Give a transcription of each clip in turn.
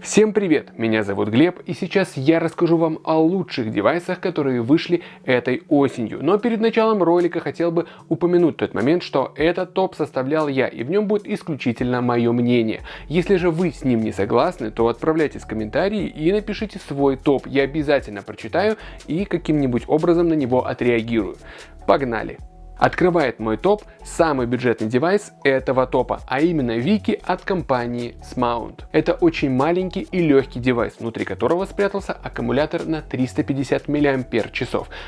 Всем привет, меня зовут Глеб и сейчас я расскажу вам о лучших девайсах, которые вышли этой осенью. Но перед началом ролика хотел бы упомянуть тот момент, что этот топ составлял я и в нем будет исключительно мое мнение. Если же вы с ним не согласны, то отправляйте в комментарии и напишите свой топ, я обязательно прочитаю и каким-нибудь образом на него отреагирую. Погнали! Открывает мой топ самый бюджетный девайс этого топа, а именно Вики от компании Smount. Это очень маленький и легкий девайс, внутри которого спрятался аккумулятор на 350 мАч.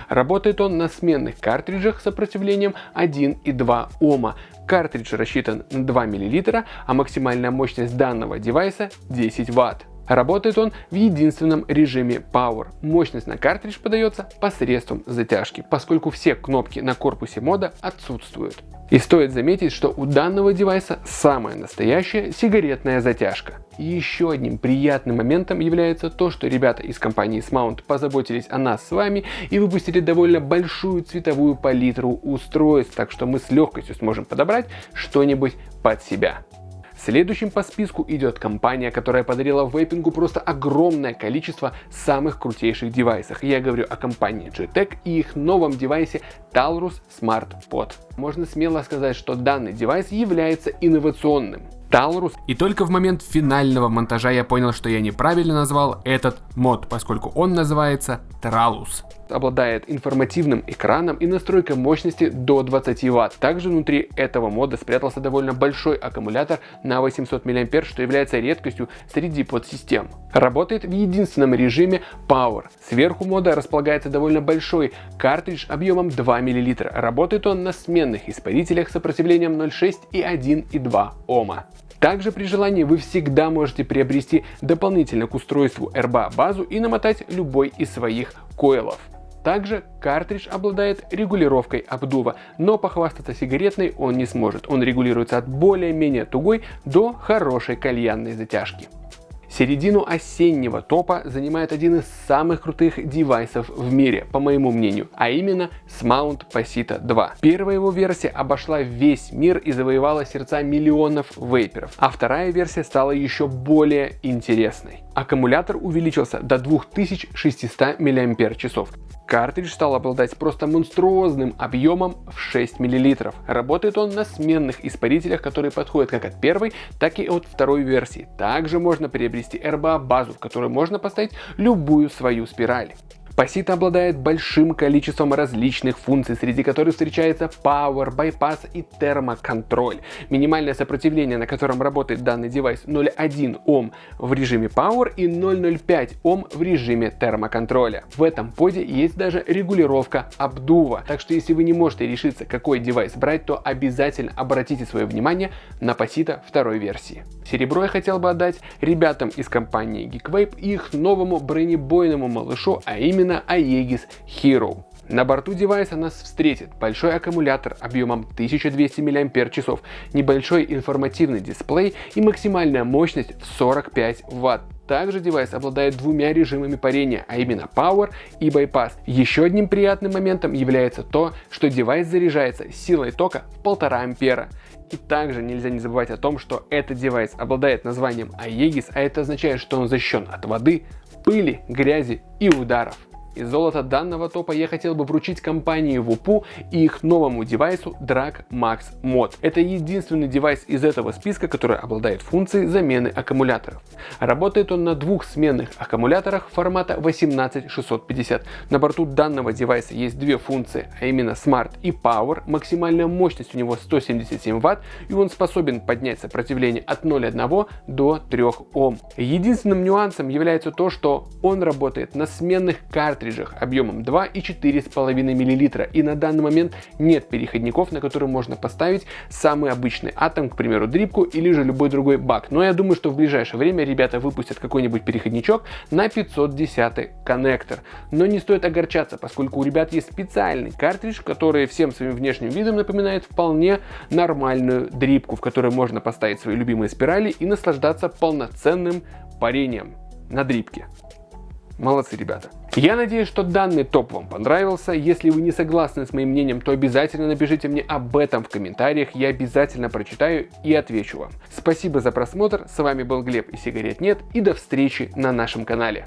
Работает он на сменных картриджах с сопротивлением 1,2 Ома. Картридж рассчитан на 2 мл, а максимальная мощность данного девайса 10 Вт. Работает он в единственном режиме Power. Мощность на картридж подается посредством затяжки, поскольку все кнопки на корпусе мода отсутствуют. И стоит заметить, что у данного девайса самая настоящая сигаретная затяжка. И еще одним приятным моментом является то, что ребята из компании Smount позаботились о нас с вами и выпустили довольно большую цветовую палитру устройств, так что мы с легкостью сможем подобрать что-нибудь под себя. Следующим по списку идет компания, которая подарила вейпингу просто огромное количество самых крутейших девайсов. Я говорю о компании GTEC и их новом девайсе Talrus Smart Pod. Можно смело сказать, что данный девайс является инновационным. Talrus. И только в момент финального монтажа я понял, что я неправильно назвал этот мод, поскольку он называется Tralus обладает информативным экраном и настройкой мощности до 20 Вт. Также внутри этого мода спрятался довольно большой аккумулятор на 800 мАч, что является редкостью среди подсистем. Работает в единственном режиме Power. Сверху мода располагается довольно большой картридж объемом 2 мл. Работает он на сменных испарителях с сопротивлением 0,6 и 1,2 Ома. Также при желании вы всегда можете приобрести дополнительно к устройству RBA базу и намотать любой из своих койлов. Также картридж обладает регулировкой обдува, но похвастаться сигаретной он не сможет. Он регулируется от более-менее тугой до хорошей кальянной затяжки. Середину осеннего топа занимает один из самых крутых девайсов в мире, по моему мнению, а именно Smount Pasita 2. Первая его версия обошла весь мир и завоевала сердца миллионов вейперов, а вторая версия стала еще более интересной. Аккумулятор увеличился до 2600 мАч. Картридж стал обладать просто монструозным объемом в 6 мл. Работает он на сменных испарителях, которые подходят как от первой, так и от второй версии. Также можно приобрести RBA базу, в которой можно поставить любую свою спираль. Пасит обладает большим количеством различных функций, среди которых встречается Power, Bypass и термоконтроль. Минимальное сопротивление, на котором работает данный девайс 0,1 Ом в режиме Power и 0,05 Ом в режиме термоконтроля. В этом поде есть даже регулировка обдува, так что если вы не можете решиться, какой девайс брать, то обязательно обратите свое внимание на Пасита второй версии. Серебро я хотел бы отдать ребятам из компании Geekvape и их новому бронебойному малышу, а именно именно Aegis Hero. На борту девайса нас встретит большой аккумулятор объемом 1200 мАч, небольшой информативный дисплей и максимальная мощность в 45 Вт. Также девайс обладает двумя режимами парения, а именно Power и Bypass. Еще одним приятным моментом является то, что девайс заряжается силой тока в 1,5 ампера. И также нельзя не забывать о том, что этот девайс обладает названием Aegis, а это означает, что он защищен от воды, пыли, грязи и ударов. Из золота данного топа я хотел бы вручить компании WUPU и их новому девайсу Drag Max Mod. Это единственный девайс из этого списка, который обладает функцией замены аккумуляторов. Работает он на двух сменных аккумуляторах формата 18650. На борту данного девайса есть две функции, а именно Smart и Power. Максимальная мощность у него 177 Вт и он способен поднять сопротивление от 0,1 до 3 Ом. Единственным нюансом является то, что он работает на сменных картриджах картриджах объемом 2 и 4,5 мл. И на данный момент нет переходников, на которые можно поставить самый обычный атом, к примеру, дрипку или же любой другой бак. Но я думаю, что в ближайшее время ребята выпустят какой-нибудь переходничок на 510 коннектор. Но не стоит огорчаться, поскольку у ребят есть специальный картридж, который всем своим внешним видом напоминает вполне нормальную дрипку, в которой можно поставить свои любимые спирали и наслаждаться полноценным парением на дрипке. Молодцы, ребята. Я надеюсь, что данный топ вам понравился. Если вы не согласны с моим мнением, то обязательно напишите мне об этом в комментариях. Я обязательно прочитаю и отвечу вам. Спасибо за просмотр. С вами был Глеб и сигарет нет. И до встречи на нашем канале.